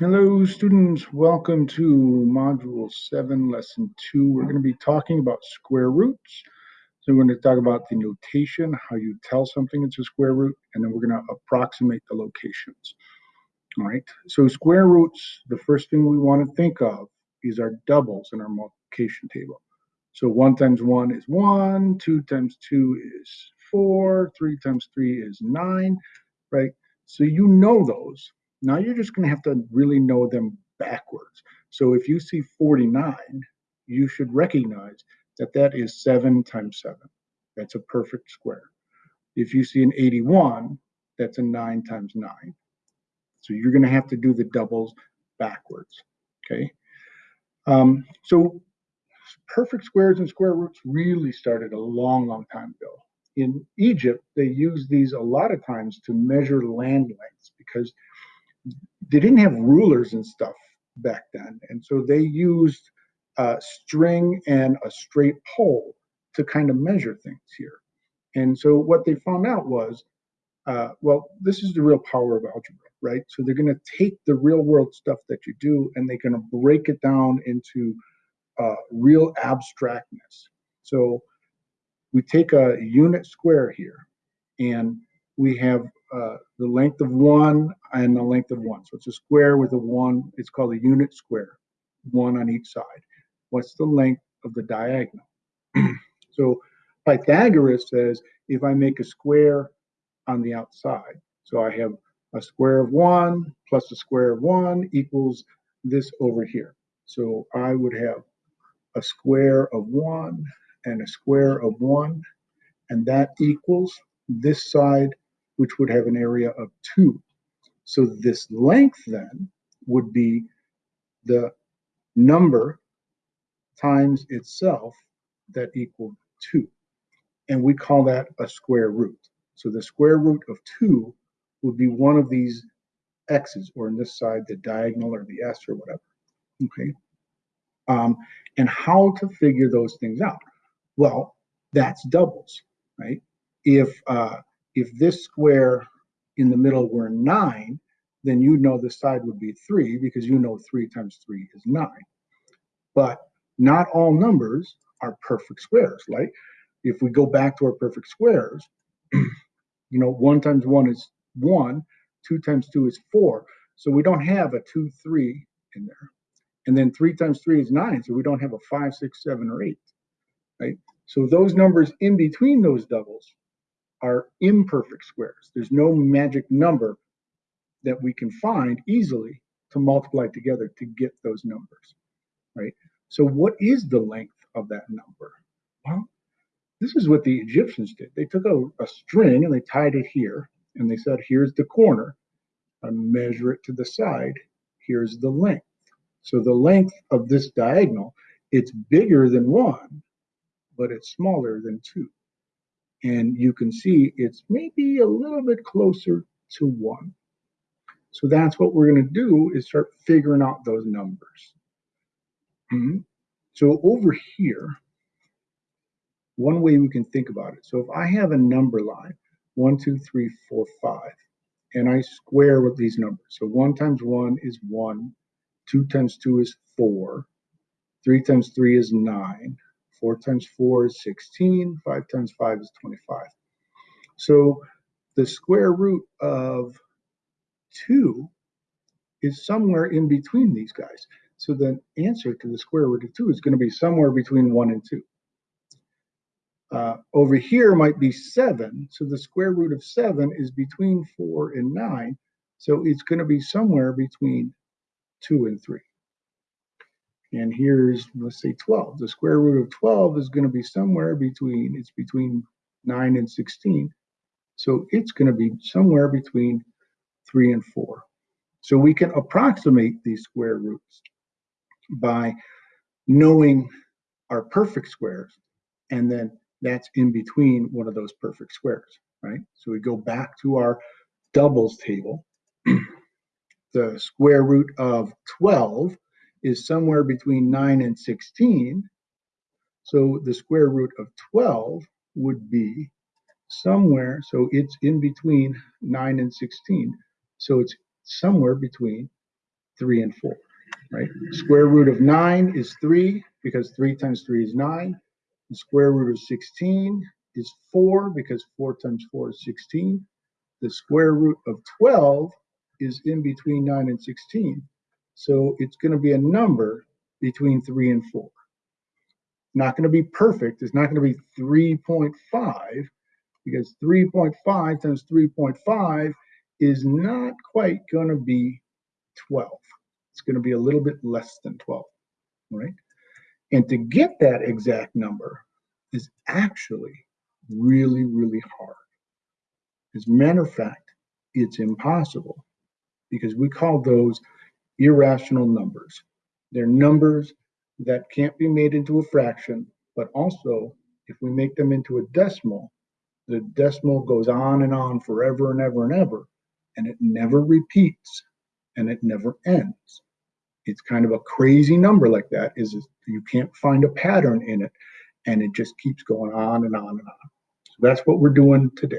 Hello, students. Welcome to Module 7, Lesson 2. We're going to be talking about square roots. So we're going to talk about the notation, how you tell something it's a square root, and then we're going to approximate the locations. All right. So square roots, the first thing we want to think of is our doubles in our multiplication table. So 1 times 1 is 1, 2 times 2 is 4, 3 times 3 is 9, right? So you know those. Now you're just going to have to really know them backwards. So if you see 49, you should recognize that that is 7 times 7. That's a perfect square. If you see an 81, that's a 9 times 9. So you're going to have to do the doubles backwards. Okay. Um, so perfect squares and square roots really started a long, long time ago. In Egypt, they used these a lot of times to measure land lengths because they didn't have rulers and stuff back then. And so they used a string and a straight pole to kind of measure things here. And so what they found out was, uh, well, this is the real power of algebra, right? So they're going to take the real world stuff that you do and they're going to break it down into uh, real abstractness. So we take a unit square here and we have uh, the length of one and the length of one. So it's a square with a one. It's called a unit square, one on each side. What's the length of the diagonal? so Pythagoras says if I make a square on the outside, so I have a square of one plus a square of one equals this over here. So I would have a square of one and a square of one, and that equals this side which would have an area of 2. So this length then would be the number times itself that equaled 2. And we call that a square root. So the square root of 2 would be one of these x's, or in this side, the diagonal or the s or whatever. Okay. Um, and how to figure those things out? Well, that's doubles, right? If uh, if this square in the middle were 9, then you'd know the side would be 3 because you know 3 times 3 is 9. But not all numbers are perfect squares, right? If we go back to our perfect squares, you know, 1 times 1 is 1, 2 times 2 is 4. So we don't have a 2, 3 in there. And then 3 times 3 is 9, so we don't have a 5, 6, 7, or 8, right? So those numbers in between those doubles are imperfect squares. There's no magic number that we can find easily to multiply together to get those numbers, right? So what is the length of that number? Well, this is what the Egyptians did. They took a, a string and they tied it here, and they said, here's the corner, I measure it to the side, here's the length. So the length of this diagonal, it's bigger than one, but it's smaller than two and you can see it's maybe a little bit closer to one. So that's what we're going to do is start figuring out those numbers. Mm -hmm. So over here, one way we can think about it. So if I have a number line, one, two, three, four, five, and I square with these numbers. So one times one is one, two times two is four, three times three is nine, 4 times 4 is 16. 5 times 5 is 25. So the square root of 2 is somewhere in between these guys. So the answer to the square root of 2 is going to be somewhere between 1 and 2. Uh, over here might be 7. So the square root of 7 is between 4 and 9. So it's going to be somewhere between 2 and 3. And here's, let's say 12. The square root of 12 is going to be somewhere between, it's between 9 and 16. So it's going to be somewhere between 3 and 4. So we can approximate these square roots by knowing our perfect squares, and then that's in between one of those perfect squares, right? So we go back to our doubles table. the square root of 12 is somewhere between 9 and 16. So the square root of 12 would be somewhere, so it's in between 9 and 16. So it's somewhere between three and four, right? Square root of nine is three because three times three is nine. The square root of 16 is four because four times four is 16. The square root of 12 is in between nine and 16. So it's going to be a number between three and four. Not going to be perfect. It's not going to be 3.5 because 3.5 times 3.5 is not quite going to be 12. It's going to be a little bit less than 12, right? And to get that exact number is actually really, really hard. As a matter of fact, it's impossible because we call those irrational numbers. They're numbers that can't be made into a fraction, but also if we make them into a decimal, the decimal goes on and on forever and ever and ever, and it never repeats and it never ends. It's kind of a crazy number like that is you can't find a pattern in it and it just keeps going on and on and on. So that's what we're doing today.